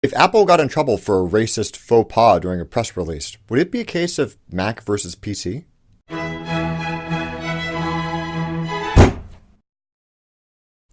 If Apple got in trouble for a racist faux pas during a press release, would it be a case of Mac versus PC?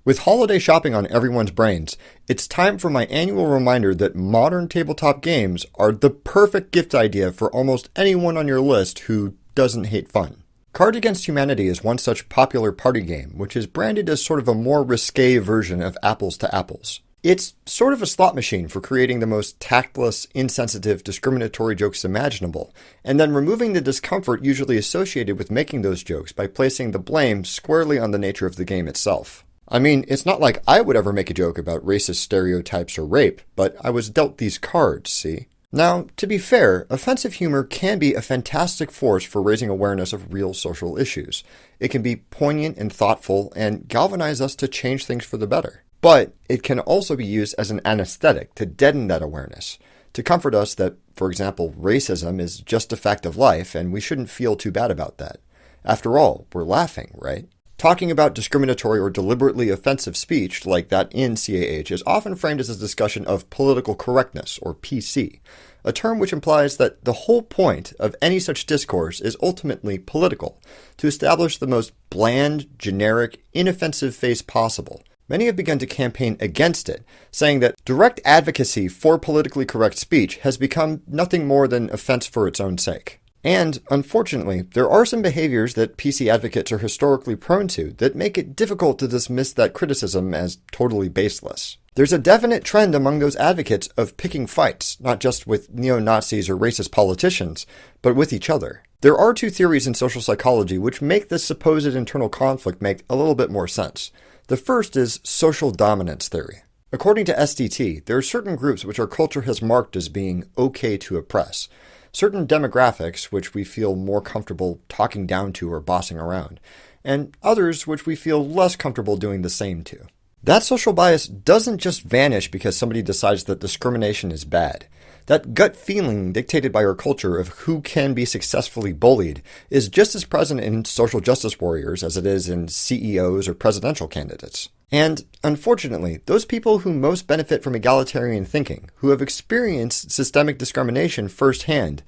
With holiday shopping on everyone's brains, it's time for my annual reminder that modern tabletop games are the perfect gift idea for almost anyone on your list who doesn't hate fun. Cards Against Humanity is one such popular party game, which is branded as sort of a more risque version of Apples to Apples. It's sort of a slot machine for creating the most tactless, insensitive, discriminatory jokes imaginable, and then removing the discomfort usually associated with making those jokes by placing the blame squarely on the nature of the game itself. I mean, it's not like I would ever make a joke about racist stereotypes or rape, but I was dealt these cards, see? Now, to be fair, offensive humor can be a fantastic force for raising awareness of real social issues. It can be poignant and thoughtful and galvanize us to change things for the better. But it can also be used as an anesthetic to deaden that awareness, to comfort us that, for example, racism is just a fact of life and we shouldn't feel too bad about that. After all, we're laughing, right? Talking about discriminatory or deliberately offensive speech, like that in CAH, is often framed as a discussion of political correctness, or PC, a term which implies that the whole point of any such discourse is ultimately political, to establish the most bland, generic, inoffensive face possible. Many have begun to campaign against it, saying that direct advocacy for politically correct speech has become nothing more than offense for its own sake. And, unfortunately, there are some behaviors that PC advocates are historically prone to that make it difficult to dismiss that criticism as totally baseless. There's a definite trend among those advocates of picking fights, not just with neo Nazis or racist politicians, but with each other. There are two theories in social psychology which make this supposed internal conflict make a little bit more sense. The first is social dominance theory. According to SDT, there are certain groups which our culture has marked as being okay to oppress certain demographics which we feel more comfortable talking down to or bossing around, and others which we feel less comfortable doing the same to. That social bias doesn't just vanish because somebody decides that discrimination is bad. That gut feeling dictated by our culture of who can be successfully bullied is just as present in social justice warriors as it is in CEOs or presidential candidates. And unfortunately, those people who most benefit from egalitarian thinking, who have experienced systemic discrimination firsthand,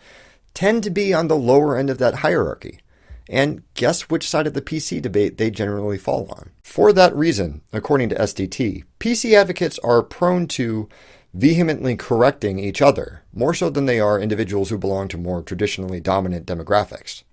tend to be on the lower end of that hierarchy. And guess which side of the PC debate they generally fall on. For that reason, according to SDT, PC advocates are prone to vehemently correcting each other, more so than they are individuals who belong to more traditionally dominant demographics.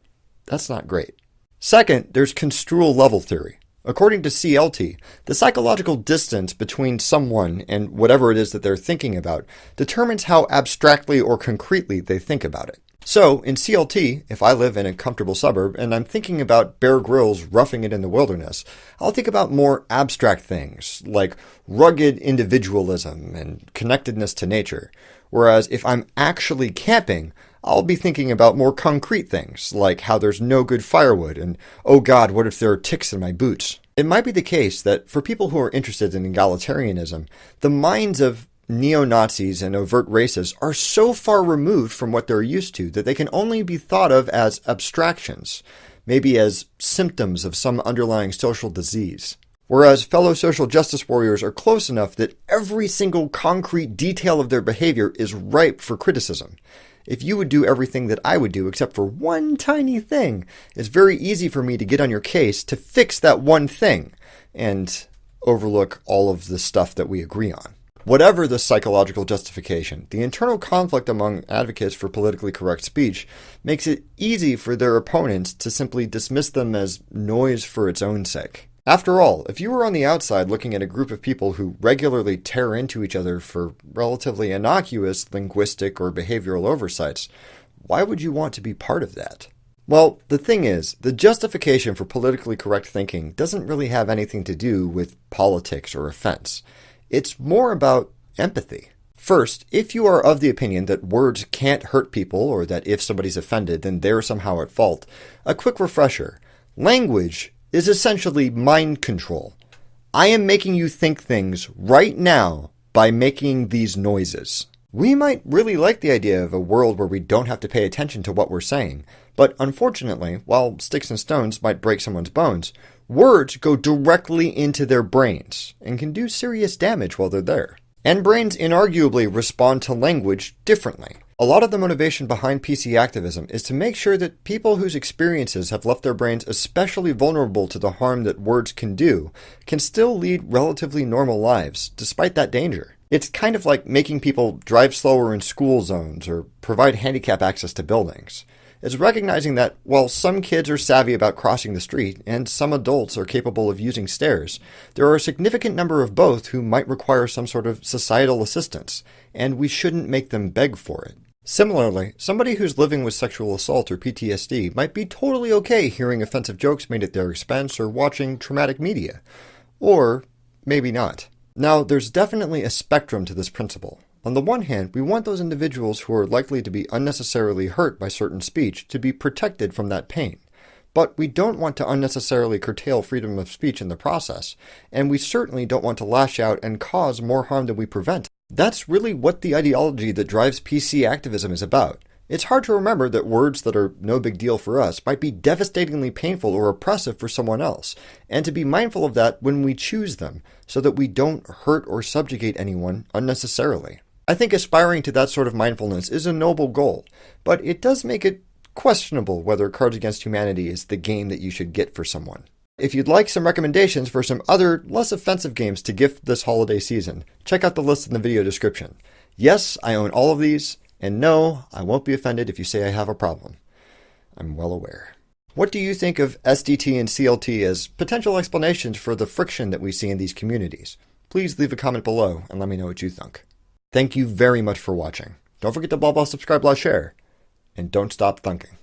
That's not great. Second, there's construal level theory. According to CLT, the psychological distance between someone and whatever it is that they're thinking about determines how abstractly or concretely they think about it. So, in CLT, if I live in a comfortable suburb and I'm thinking about Bear Grylls roughing it in the wilderness, I'll think about more abstract things, like rugged individualism and connectedness to nature. Whereas if I'm actually camping, I'll be thinking about more concrete things, like how there's no good firewood and, oh god, what if there are ticks in my boots? It might be the case that for people who are interested in egalitarianism, the minds of neo Nazis and overt racists are so far removed from what they're used to that they can only be thought of as abstractions, maybe as symptoms of some underlying social disease. Whereas fellow social justice warriors are close enough that every single concrete detail of their behavior is ripe for criticism. If you would do everything that I would do except for one tiny thing, it's very easy for me to get on your case to fix that one thing and overlook all of the stuff that we agree on. Whatever the psychological justification, the internal conflict among advocates for politically correct speech makes it easy for their opponents to simply dismiss them as noise for its own sake. After all, if you were on the outside looking at a group of people who regularly tear into each other for relatively innocuous linguistic or behavioral oversights, why would you want to be part of that? Well, the thing is, the justification for politically correct thinking doesn't really have anything to do with politics or offense. It's more about empathy. First, if you are of the opinion that words can't hurt people or that if somebody's offended, then they're somehow at fault, a quick refresher. Language is essentially mind control. I am making you think things right now by making these noises. We might really like the idea of a world where we don't have to pay attention to what we're saying, but unfortunately, while sticks and stones might break someone's bones, words go directly into their brains and can do serious damage while they're there. And brains inarguably respond to language differently. A lot of the motivation behind PC activism is to make sure that people whose experiences have left their brains especially vulnerable to the harm that words can do can still lead relatively normal lives, despite that danger. It's kind of like making people drive slower in school zones or provide handicap access to buildings. It's recognizing that while some kids are savvy about crossing the street and some adults are capable of using stairs, there are a significant number of both who might require some sort of societal assistance, and we shouldn't make them beg for it. Similarly, somebody who's living with sexual assault or PTSD might be totally okay hearing offensive jokes made at their expense or watching traumatic media. Or maybe not. Now, there's definitely a spectrum to this principle. On the one hand, we want those individuals who are likely to be unnecessarily hurt by certain speech to be protected from that pain. But we don't want to unnecessarily curtail freedom of speech in the process, and we certainly don't want to lash out and cause more harm than we prevent. That's really what the ideology that drives PC activism is about. It's hard to remember that words that are no big deal for us might be devastatingly painful or oppressive for someone else, and to be mindful of that when we choose them, so that we don't hurt or subjugate anyone unnecessarily. I think aspiring to that sort of mindfulness is a noble goal, but it does make it questionable whether Cards Against Humanity is the game that you should get for someone. If you'd like some recommendations for some other, less offensive games to gift this holiday season, check out the list in the video description. Yes, I own all of these, and no, I won't be offended if you say I have a problem. I'm well aware. What do you think of SDT and CLT as potential explanations for the friction that we see in these communities? Please leave a comment below and let me know what you think. Thank you very much for watching. Don't forget to blah blah subscribe, blah share, and don't stop thunking.